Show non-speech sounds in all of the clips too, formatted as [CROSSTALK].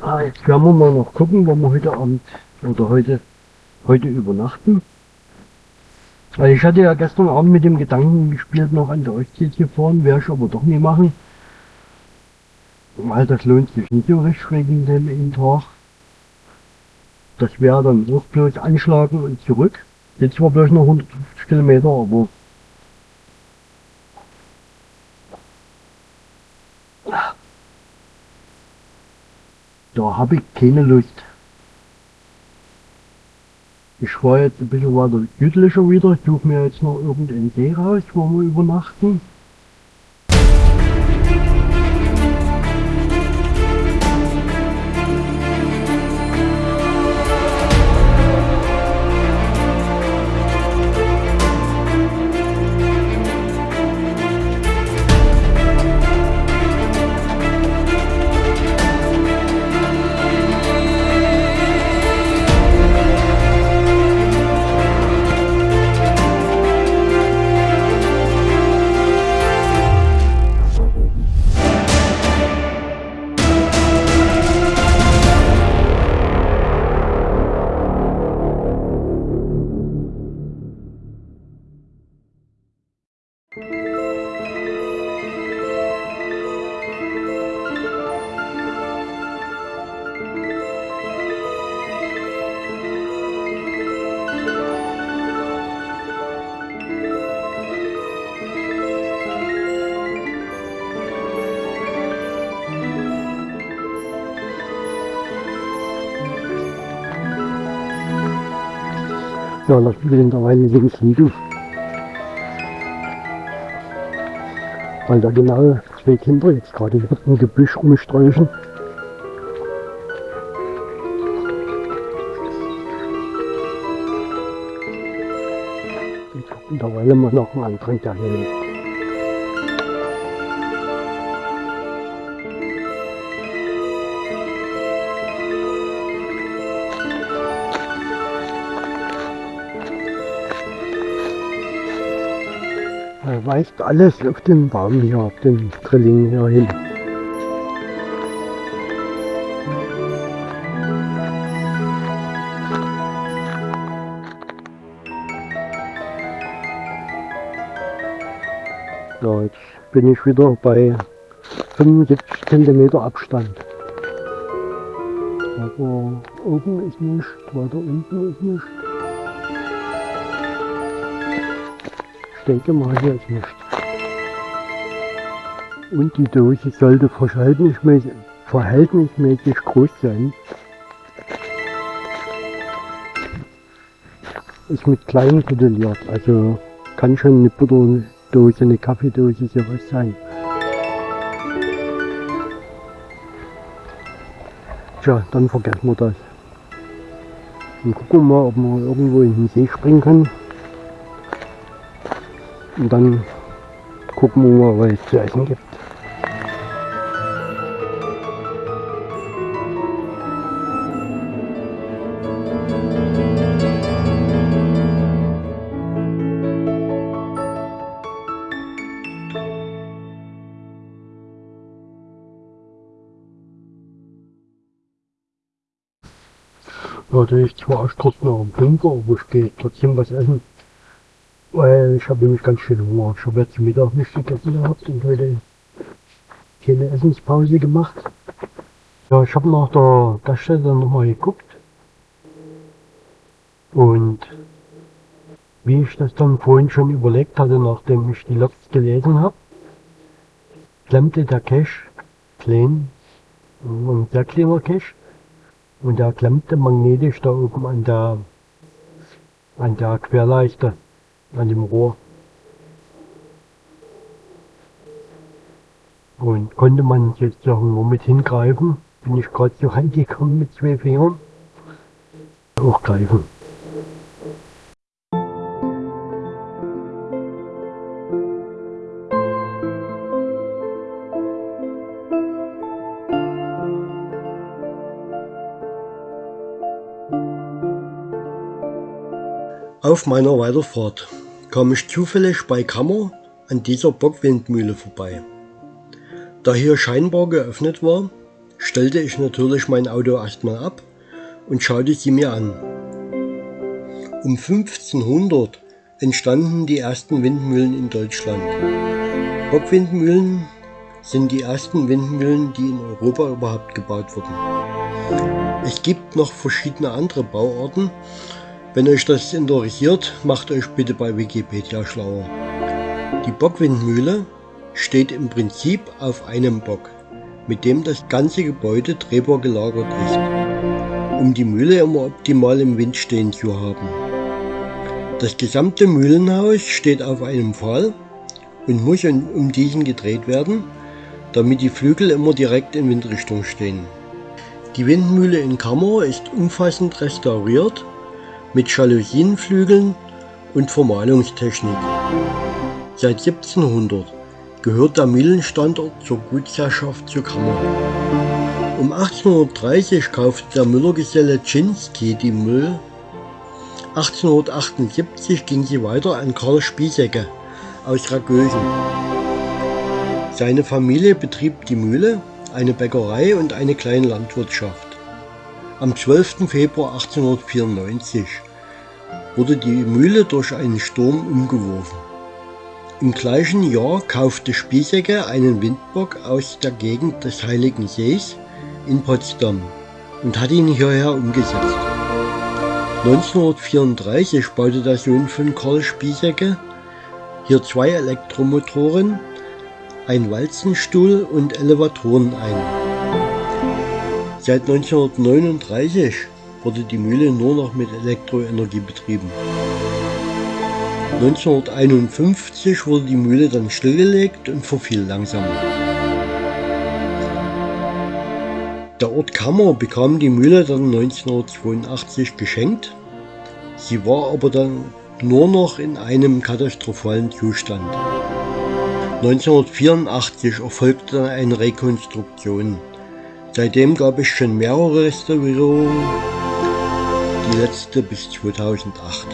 Ah, jetzt werden wir mal noch gucken, wo wir heute Abend oder heute, heute übernachten. Weil ich hatte ja gestern Abend mit dem Gedanken gespielt, noch an der Ostsee zu fahren, werde ich aber doch nie machen. Weil das lohnt sich nicht so richtig wegen dem Tag. Das wäre dann auch bloß anschlagen und zurück. Jetzt war bloß noch 150 Kilometer, aber da habe ich keine Lust. Ich fahre jetzt ein bisschen weiter südlicher wieder. Ich suche mir jetzt noch irgendeinen See raus, wo wir übernachten. Ja, in der Weile links liegen. Weil da genau zwei Kinder jetzt gerade im Gebüsch rumsträuchen. Und gucken da mal noch einen anderen, der hier lebt. Weist alles auf den Baum hier, auf den Drilling hier hin. Ja, jetzt bin ich wieder bei 75 cm Abstand. Aber oben ist nichts, weiter unten ist nichts. Denke mal, hier ist nichts. Und die Dose sollte verhältnismäßig, groß sein. Ist mit klein modelliert, also kann schon eine Butterdose, eine Kaffeedose sowas sein. Tja, dann vergessen wir das. Und gucken wir mal, ob wir irgendwo in den See springen können. Und dann gucken wir mal, was es zu essen gibt. Ist zwar erst kurz nach dem Bunker, aber ich gehe trotzdem was essen. Weil ich habe nämlich ganz schön Hunger. Ich habe jetzt Mittag nicht gegessen gehabt und heute keine Essenspause gemacht. Ja, ich habe nach der Gaststätte nochmal geguckt. Und wie ich das dann vorhin schon überlegt hatte, nachdem ich die Logs gelesen habe, klemmte der Cache klein, ein sehr kleiner Cache, und der klemmte magnetisch da oben an der, an der Querleiste an dem Rohr. Und konnte man jetzt sagen, nur mit hingreifen, bin ich gerade so reingekommen mit zwei Fingern. Hochgreifen. Auf meiner Weiterfahrt kam ich zufällig bei Kammer an dieser Bockwindmühle vorbei. Da hier scheinbar geöffnet war, stellte ich natürlich mein Auto erstmal ab und schaute sie mir an. Um 1500 entstanden die ersten Windmühlen in Deutschland. Bockwindmühlen sind die ersten Windmühlen, die in Europa überhaupt gebaut wurden. Es gibt noch verschiedene andere Bauarten. Wenn euch das interessiert, macht euch bitte bei Wikipedia schlauer. Die Bockwindmühle steht im Prinzip auf einem Bock, mit dem das ganze Gebäude drehbar gelagert ist, um die Mühle immer optimal im Wind stehen zu haben. Das gesamte Mühlenhaus steht auf einem Pfahl und muss um diesen gedreht werden, damit die Flügel immer direkt in Windrichtung stehen. Die Windmühle in Kammer ist umfassend restauriert mit Jalousienflügeln und Vermalungstechnik. Seit 1700 gehört der Mühlenstandort zur Gutsherrschaft zu Kammer. Um 1830 kaufte der Müllergeselle Czynski die Müll. 1878 ging sie weiter an Karl Spiesecke aus Ragösen. Seine Familie betrieb die Mühle, eine Bäckerei und eine kleine Landwirtschaft. Am 12. Februar 1894 wurde die Mühle durch einen Sturm umgeworfen. Im gleichen Jahr kaufte Spiesecke einen Windbock aus der Gegend des Heiligen Sees in Potsdam und hat ihn hierher umgesetzt. 1934 baute der Sohn von Karl Spiesecke hier zwei Elektromotoren, ein Walzenstuhl und Elevatoren ein. Seit 1939 wurde die Mühle nur noch mit Elektroenergie betrieben. 1951 wurde die Mühle dann stillgelegt und verfiel langsam. Der Ort Kammer bekam die Mühle dann 1982 geschenkt. Sie war aber dann nur noch in einem katastrophalen Zustand. 1984 erfolgte dann eine Rekonstruktion. Seitdem gab es schon mehrere Restaurierungen, die letzte bis 2008.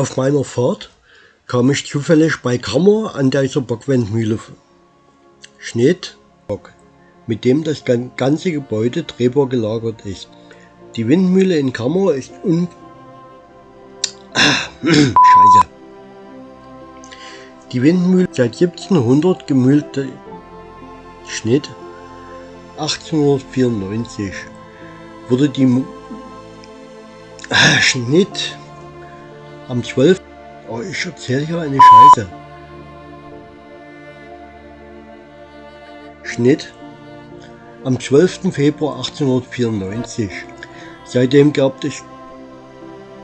Auf meiner Fahrt kam ich zufällig bei Kammer an dieser Bockwindmühle Schnitt, mit dem das ganze Gebäude drehbar gelagert ist. Die Windmühle in Kammer ist un... [CLEARS THROAT] Scheiße. Die Windmühle seit 1700 gemühlte Schnitt 1894 wurde die ah, [CLEARS THROAT] Schnitt am 12. Oh, ich erzähle hier eine Scheiße. Schnitt am 12. Februar 1894. Seitdem gab es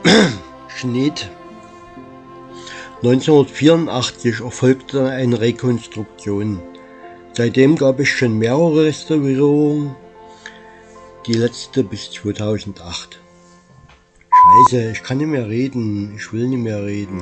[CLEARS THROAT] Schnitt 1984 erfolgte eine Rekonstruktion. Seitdem gab es schon mehrere Restaurierungen, die letzte bis 2008. Scheiße, ich kann nicht mehr reden, ich will nicht mehr reden.